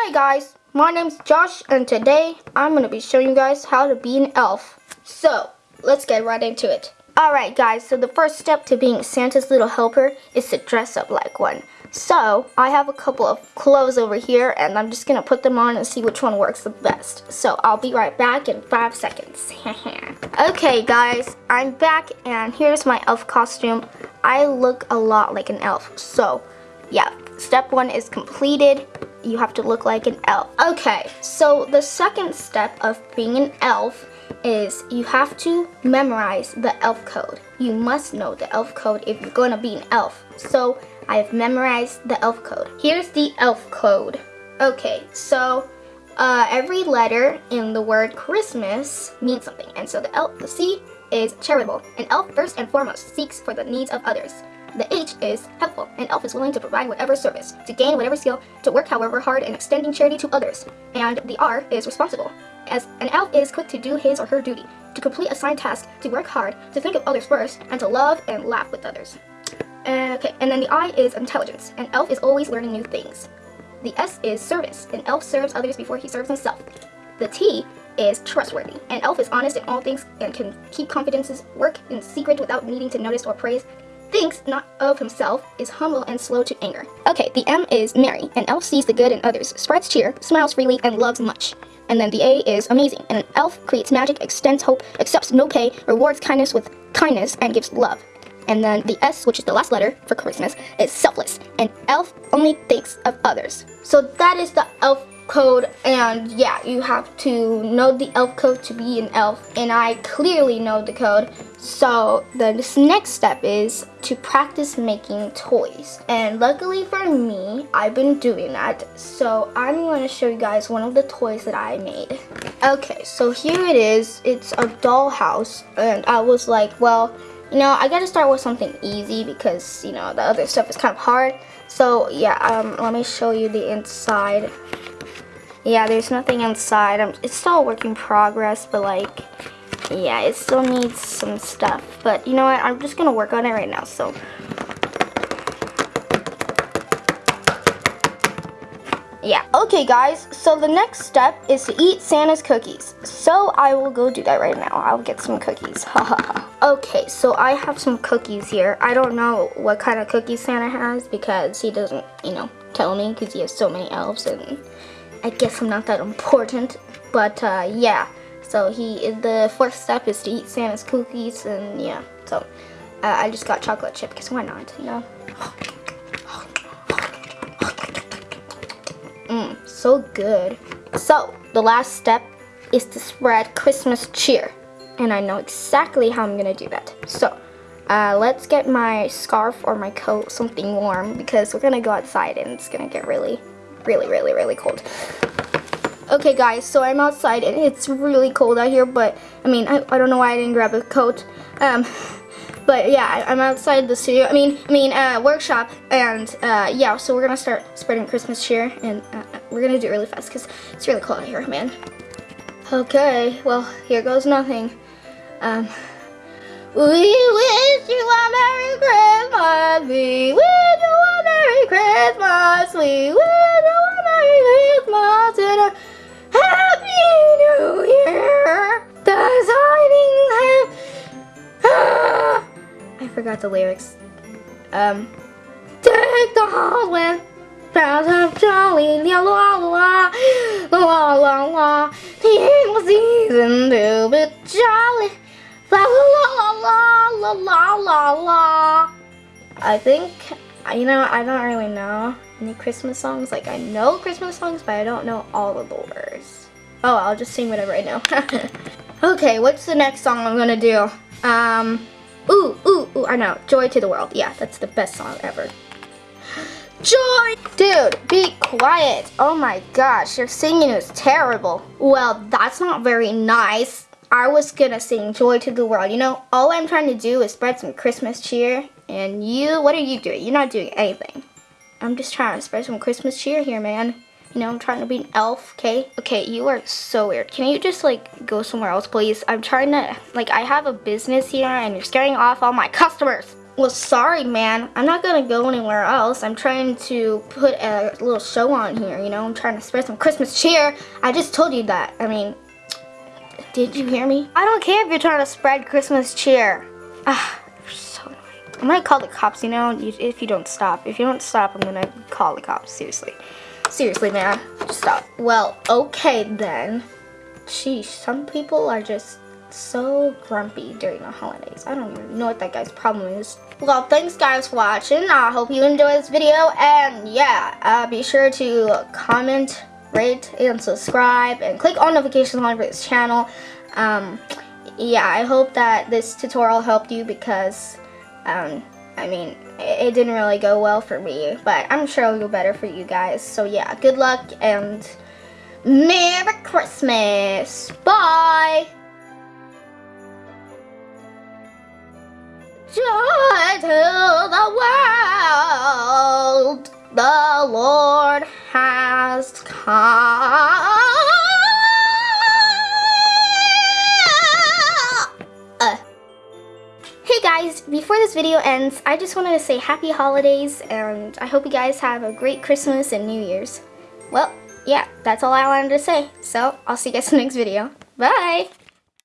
Hi guys, my name's Josh and today I'm going to be showing you guys how to be an elf. So, let's get right into it. Alright guys, so the first step to being Santa's little helper is to dress up like one. So, I have a couple of clothes over here and I'm just going to put them on and see which one works the best. So, I'll be right back in 5 seconds. okay guys, I'm back and here's my elf costume. I look a lot like an elf. So, yeah, step 1 is completed you have to look like an elf. Okay, so the second step of being an elf is you have to memorize the elf code. You must know the elf code if you're to be an elf. So I've memorized the elf code. Here's the elf code. Okay, so uh, every letter in the word Christmas means something. And so the elf, the C is charitable. An elf first and foremost seeks for the needs of others. The H is helpful. An elf is willing to provide whatever service, to gain whatever skill, to work however hard in extending charity to others. And the R is responsible. As an elf is quick to do his or her duty, to complete assigned tasks, to work hard, to think of others first, and to love and laugh with others. Uh, okay, and then the I is intelligence. An elf is always learning new things. The S is service. An elf serves others before he serves himself. The T is trustworthy. An elf is honest in all things and can keep confidences, work in secret without needing to notice or praise, thinks not of himself, is humble and slow to anger. Okay, the M is merry. An elf sees the good in others, spreads cheer, smiles freely, and loves much. And then the A is amazing. And an elf creates magic, extends hope, accepts no pay, rewards kindness with kindness, and gives love. And then the S, which is the last letter for Christmas, is selfless. An elf only thinks of others. So that is the elf code and yeah you have to know the elf code to be an elf and I clearly know the code. So the next step is to practice making toys. And luckily for me I've been doing that. So I'm going to show you guys one of the toys that I made. Okay so here it is. It's a dollhouse and I was like well you know I gotta start with something easy because you know the other stuff is kind of hard. So yeah um, let me show you the inside yeah, there's nothing inside. I'm, it's still a work in progress, but like, yeah, it still needs some stuff. But you know what? I'm just going to work on it right now, so. Yeah, okay guys, so the next step is to eat Santa's cookies. So I will go do that right now. I'll get some cookies. okay, so I have some cookies here. I don't know what kind of cookies Santa has because he doesn't, you know, tell me because he has so many elves and I guess I'm not that important, but uh, yeah. So he, the fourth step is to eat Santa's cookies, and yeah. So uh, I just got chocolate chip, because why not, you know? Mmm, so good. So the last step is to spread Christmas cheer, and I know exactly how I'm gonna do that. So. Uh, let's get my scarf or my coat, something warm, because we're gonna go outside and it's gonna get really really, really, really cold. Okay guys, so I'm outside and it's really cold out here, but I mean, I, I don't know why I didn't grab a coat. Um, but yeah, I'm outside the studio, I mean, I mean, uh, workshop, and uh, yeah, so we're gonna start spreading Christmas cheer, and uh, we're gonna do it really fast, because it's really cold out here, man. Okay, well, here goes nothing. Um, we wish you a Merry Christmas, we wish you a Merry Christmas, we I forgot the lyrics. Um, take the hall with bells of jolly, la la la, la la la, the season to be jolly, la la la la la la la. I think, you know, I don't really know any Christmas songs. Like, I know Christmas songs, but I don't know all of the words. Oh, I'll just sing whatever I know. okay, what's the next song I'm gonna do? Um, Ooh, ooh, ooh, I know. Joy to the World. Yeah, that's the best song ever. Joy! Dude, be quiet. Oh my gosh, your singing is terrible. Well, that's not very nice. I was gonna sing Joy to the World. You know, all I'm trying to do is spread some Christmas cheer. And you, what are you doing? You're not doing anything. I'm just trying to spread some Christmas cheer here, man. You know, I'm trying to be an elf, okay? Okay, you are so weird. Can you just, like, go somewhere else, please? I'm trying to, like, I have a business here and you're scaring off all my customers. Well, sorry, man. I'm not gonna go anywhere else. I'm trying to put a little show on here, you know? I'm trying to spread some Christmas cheer. I just told you that. I mean, did you hear me? I don't care if you're trying to spread Christmas cheer. Ah, you're so I'm gonna call the cops, you know, if you don't stop. If you don't stop, I'm gonna call the cops, seriously. Seriously, man, stop. Well, okay then. Sheesh, some people are just so grumpy during the holidays. I don't even know what that guy's problem is. Well, thanks guys for watching. I hope you enjoyed this video. And yeah, uh, be sure to comment, rate, and subscribe. And click on notifications on for this channel. Um, yeah, I hope that this tutorial helped you because, um, I mean, it, didn't really go well for me. But I'm sure it'll go better for you guys. So yeah, good luck and Merry Christmas. Bye. Joy to the world, the Lord has come. Guys, before this video ends, I just wanted to say happy holidays and I hope you guys have a great Christmas and New Year's. Well, yeah, that's all I wanted to say. So, I'll see you guys in the next video. Bye!